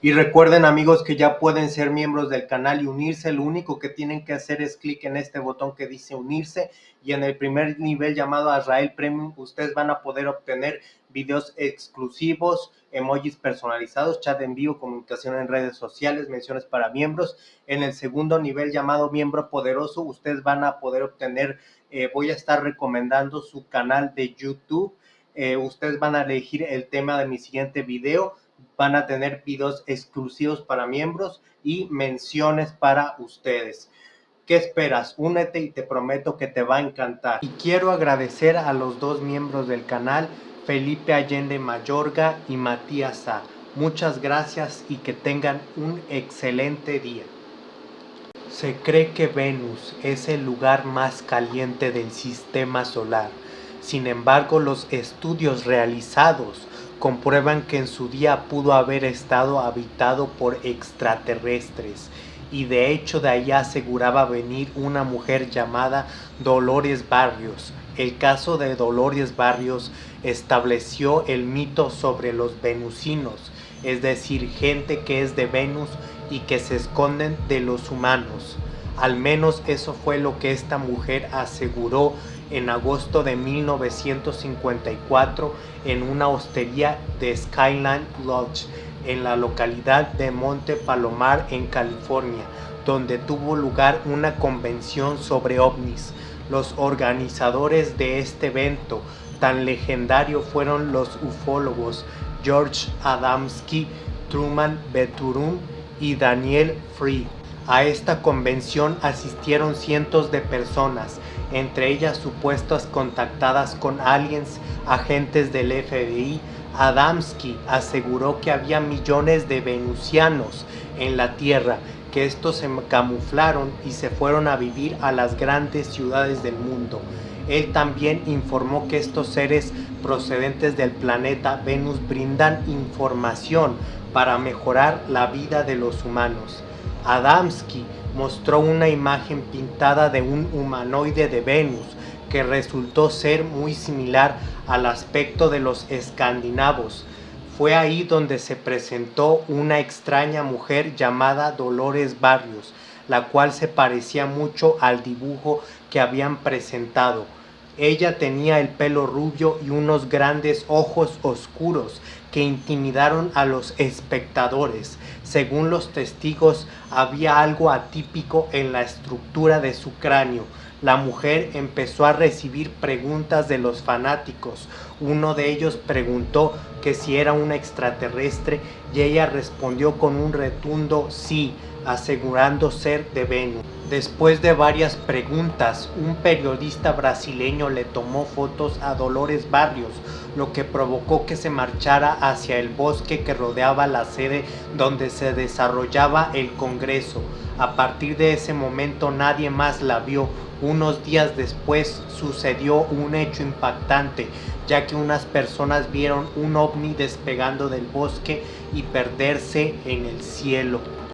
Y recuerden amigos que ya pueden ser miembros del canal y unirse. Lo único que tienen que hacer es clic en este botón que dice unirse. Y en el primer nivel llamado Azrael Premium, ustedes van a poder obtener videos exclusivos, emojis personalizados, chat en vivo, comunicación en redes sociales, menciones para miembros. En el segundo nivel llamado miembro poderoso, ustedes van a poder obtener, eh, voy a estar recomendando su canal de YouTube. Eh, ustedes van a elegir el tema de mi siguiente video van a tener videos exclusivos para miembros y menciones para ustedes. ¿Qué esperas? Únete y te prometo que te va a encantar. Y quiero agradecer a los dos miembros del canal, Felipe Allende Mayorga y Matías. Muchas gracias y que tengan un excelente día. Se cree que Venus es el lugar más caliente del sistema solar. Sin embargo, los estudios realizados comprueban que en su día pudo haber estado habitado por extraterrestres y de hecho de allá aseguraba venir una mujer llamada Dolores Barrios. El caso de Dolores Barrios estableció el mito sobre los venusinos, es decir, gente que es de Venus y que se esconden de los humanos. Al menos eso fue lo que esta mujer aseguró en agosto de 1954 en una hostería de Skyline Lodge en la localidad de Monte Palomar en California, donde tuvo lugar una convención sobre ovnis. Los organizadores de este evento tan legendario fueron los ufólogos George Adamski, Truman Beturun y Daniel Free. A esta convención asistieron cientos de personas, entre ellas supuestas contactadas con aliens, agentes del FBI. Adamski aseguró que había millones de venusianos en la Tierra, que estos se camuflaron y se fueron a vivir a las grandes ciudades del mundo. Él también informó que estos seres procedentes del planeta Venus brindan información para mejorar la vida de los humanos. Adamski mostró una imagen pintada de un humanoide de Venus que resultó ser muy similar al aspecto de los escandinavos. Fue ahí donde se presentó una extraña mujer llamada Dolores Barrios, la cual se parecía mucho al dibujo que habían presentado. Ella tenía el pelo rubio y unos grandes ojos oscuros que intimidaron a los espectadores. Según los testigos, había algo atípico en la estructura de su cráneo. La mujer empezó a recibir preguntas de los fanáticos. Uno de ellos preguntó que si era una extraterrestre y ella respondió con un retundo sí, asegurando ser de Venus. Después de varias preguntas, un periodista brasileño le tomó fotos a Dolores Barrios, lo que provocó que se marchara hacia el bosque que rodeaba la sede donde se desarrollaba el Congreso. A partir de ese momento nadie más la vio. Unos días después sucedió un hecho impactante, ya que unas personas vieron un ovni despegando del bosque y perderse en el cielo.